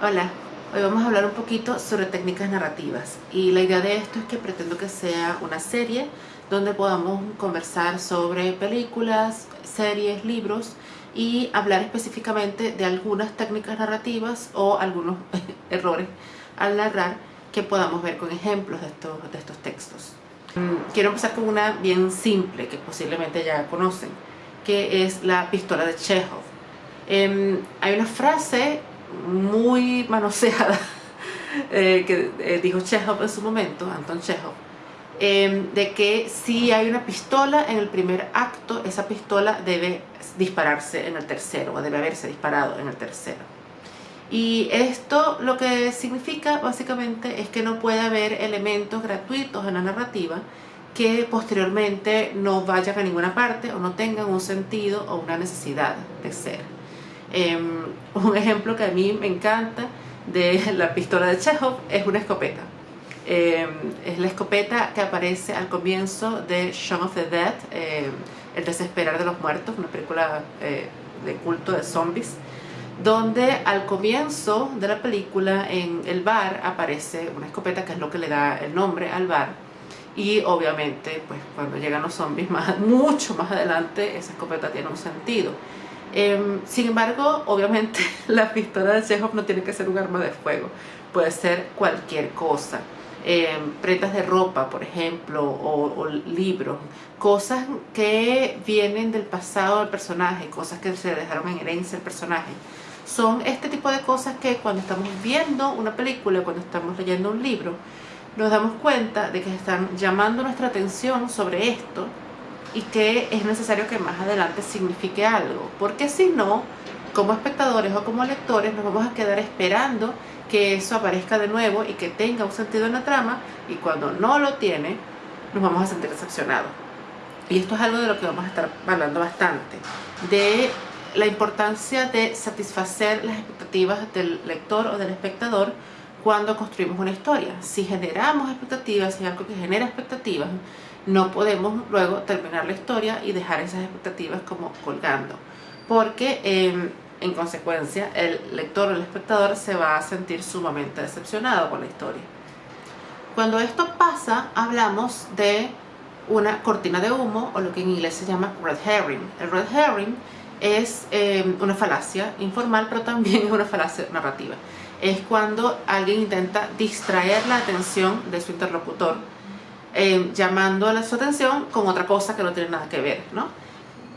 Hola, hoy vamos a hablar un poquito sobre técnicas narrativas y la idea de esto es que pretendo que sea una serie donde podamos conversar sobre películas, series, libros y hablar específicamente de algunas técnicas narrativas o algunos errores al narrar que podamos ver con ejemplos de estos, de estos textos. Mm, quiero empezar con una bien simple que posiblemente ya conocen, que es la pistola de Chekhov. Em, hay una frase muy manoseada eh, que eh, dijo Chekhov en su momento, Anton Chekhov, em, de que si hay una pistola en el primer acto, esa pistola debe dispararse en el tercero, o debe haberse disparado en el tercero. Y esto lo que significa básicamente es que no puede haber elementos gratuitos en la narrativa que posteriormente no vayan a ninguna parte o no tengan un sentido o una necesidad de ser. Em, un ejemplo que a mí me encanta de la pistola de Chekhov es una escopeta. Em, es la escopeta que aparece al comienzo de Shaun of the Dead, em, El desesperar de los muertos, una película eh, de culto de zombies, donde al comienzo de la película en el bar aparece una escopeta que es lo que le da el nombre al bar y obviamente pues cuando llegan los zombies más, mucho más adelante esa escopeta tiene un sentido Em, sin embargo, obviamente la pistola de Chekhov no tiene que ser un arma de fuego, puede ser cualquier cosa. Em, prendas de ropa, por ejemplo, o, libros, cosas que vienen del pasado del personaje, cosas que se dejaron en herencia del personaje. Son este tipo de cosas que cuando estamos viendo una película, cuando estamos leyendo un libro, nos damos cuenta de que están llamando nuestra atención sobre esto y que es necesario que más adelante signifique algo, porque si no, como espectadores o como lectores nos vamos a quedar esperando que eso aparezca de nuevo y que tenga un sentido en la trama y cuando no lo tiene nos vamos a sentir decepcionados. Y esto es algo de lo que vamos a estar hablando bastante, de la importancia de satisfacer las expectativas del lector o del espectador cuando construimos una historia. Si generamos expectativas, si hay algo que genera expectativas, no podemos luego terminar la historia y dejar esas expectativas como colgando. Porque em, en consecuencia el lector o el espectador se va a sentir sumamente decepcionado con la historia. Cuando esto pasa, hablamos de una cortina de humo o lo que en inglés se llama red herring. El red herring es em, una falacia informal, pero también es una falacia narrativa. Es cuando alguien intenta distraer la atención de su interlocutor eh, llamando a su atención con otra cosa que no tiene nada que ver, ¿no?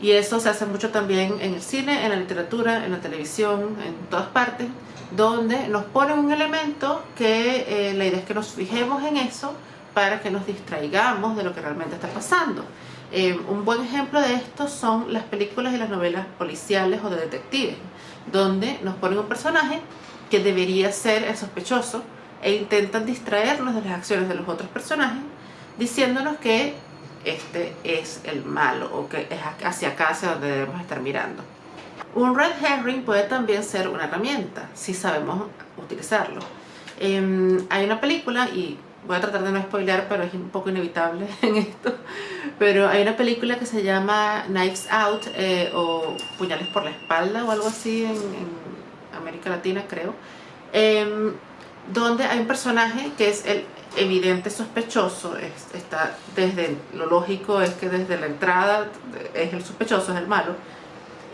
Y eso se hace mucho también en el cine, en la literatura, en la televisión, en todas partes, donde nos ponen un elemento que eh, la idea es que nos fijemos en eso para que nos distraigamos de lo que realmente está pasando. Eh, un buen ejemplo de esto son las películas y las novelas policiales o de detectives, donde nos ponen un personaje que debería ser el sospechoso e intentan distraernos de las acciones de los otros personajes diciéndonos que este es el malo o que es hacia acá hacia donde debemos estar mirando. Un red herring puede también ser una herramienta si sabemos utilizarlo. Em, hay una película y voy a tratar de no spoilear pero es un poco inevitable en esto pero hay una película que se llama Knives Out eh, o Puñales por la espalda o algo así en, América Latina creo em, donde hay un personaje que es el evidente sospechoso, está desde lo lógico es que desde la entrada es el sospechoso, es el malo,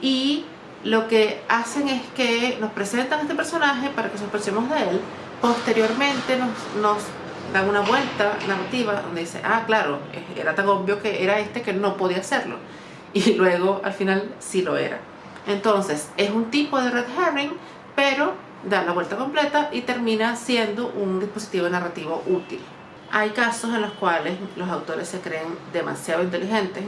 y lo que hacen es que nos presentan a este personaje para que sospechemos de él, posteriormente nos, nos dan una vuelta narrativa donde dice, ah claro, era tan obvio que era este que no podía hacerlo, y luego al final sí lo era. Entonces, es un tipo de red herring, pero da la vuelta completa y termina siendo un dispositivo narrativo útil. Hay casos en los cuales los autores se creen demasiado inteligentes,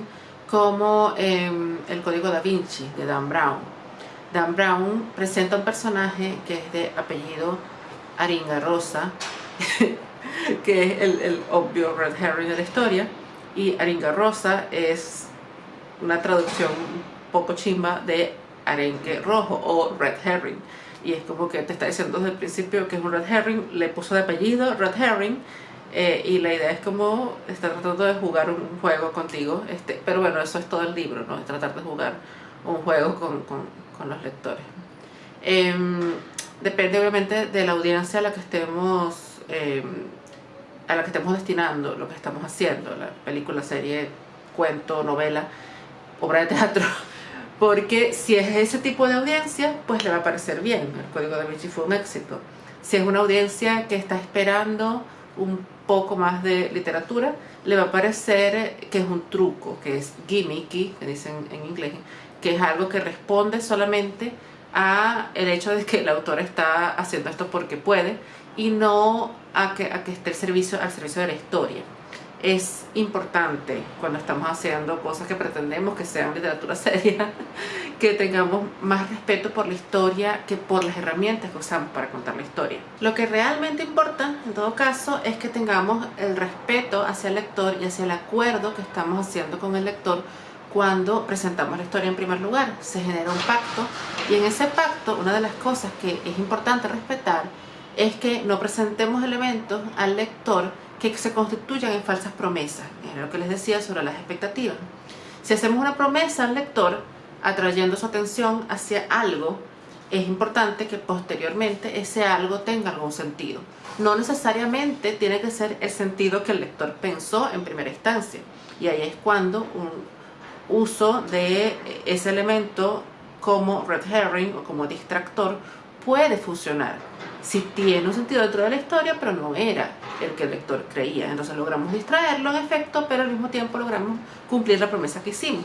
como em, el Código da Vinci de Dan Brown. Dan Brown presenta un personaje que es de apellido Aringa Rosa, que es el, el obvio Red Herring de la historia, y Aringa Rosa es una traducción poco chimba de arenque rojo o Red Herring y es como que te está diciendo desde el principio que es un red herring, le puso de apellido red herring eh, y la idea es como está tratando de jugar un juego contigo, este, pero bueno, eso es todo el libro, ¿no? Es tratar de jugar un juego con, con, con los lectores. Em, depende obviamente de la audiencia a la que estemos eh, a la que estemos destinando lo que estamos haciendo, la película, serie, cuento, novela, obra de teatro, porque si es ese tipo de audiencia, pues le va a parecer bien, el Código da Vinci fue un éxito. Si es una audiencia que está esperando un poco más de literatura, le va a parecer que es un truco, que es gimmicky, que dicen en inglés, que es algo que responde solamente a el hecho de que el autor está haciendo esto porque puede y no a que, a que esté el servicio, al servicio de la historia. Es importante cuando estamos haciendo cosas que pretendemos que sean literatura seria, que tengamos más respeto por la historia que por las herramientas que usamos para contar la historia. Lo que realmente importa, en todo caso, es que tengamos el respeto hacia el lector y hacia el acuerdo que estamos haciendo con el lector cuando presentamos la historia en primer lugar. Se genera un pacto y en ese pacto una de las cosas que es importante respetar es que no presentemos elementos al lector que se constituyan en falsas promesas. Era lo que les decía sobre las expectativas. Si hacemos una promesa al lector, atrayendo su atención hacia algo, es importante que posteriormente ese algo tenga algún sentido. No necesariamente tiene que ser el sentido que el lector pensó en primera instancia. Y ahí es cuando un uso de ese elemento como red herring o como distractor puede funcionar. Si tiene un sentido dentro de la historia pero no era el que el lector creía. Entonces logramos distraerlo en efecto pero al mismo tiempo logramos cumplir la promesa que hicimos.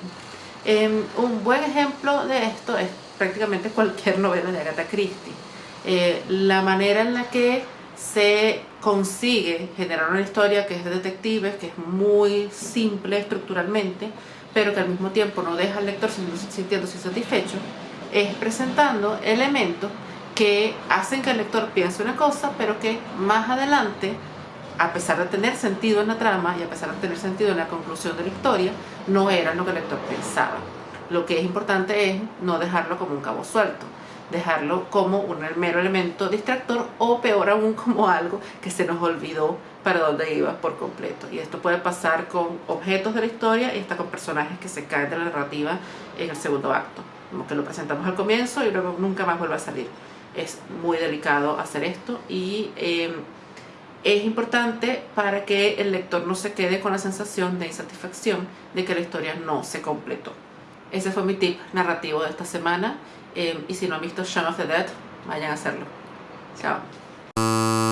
Em, un buen ejemplo de esto es prácticamente cualquier novela de Agatha Christie. Eh, la manera en la que se consigue generar una historia que es de detectives, que es muy simple estructuralmente, pero que al mismo tiempo no deja al lector sintiéndose satisfecho, es presentando elementos que hacen que el lector piense una cosa, pero que más adelante, a pesar de tener sentido en la trama y a pesar de tener sentido en la conclusión de la historia, no era lo que el lector pensaba. Lo que es importante es no dejarlo como un cabo suelto, dejarlo como un mero elemento distractor o peor aún como algo que se nos olvidó para dónde iba por completo. Y esto puede pasar con objetos de la historia y hasta con personajes que se caen de la narrativa en el segundo acto. Como que lo presentamos al comienzo y luego nunca más vuelve a salir. Es muy delicado hacer esto y em, es importante para que el lector no se quede con la sensación de insatisfacción de que la historia no se completó. Ese fue mi tip narrativo de esta semana. Em, y si no han visto Shaun of the Dead, vayan a hacerlo. Chao.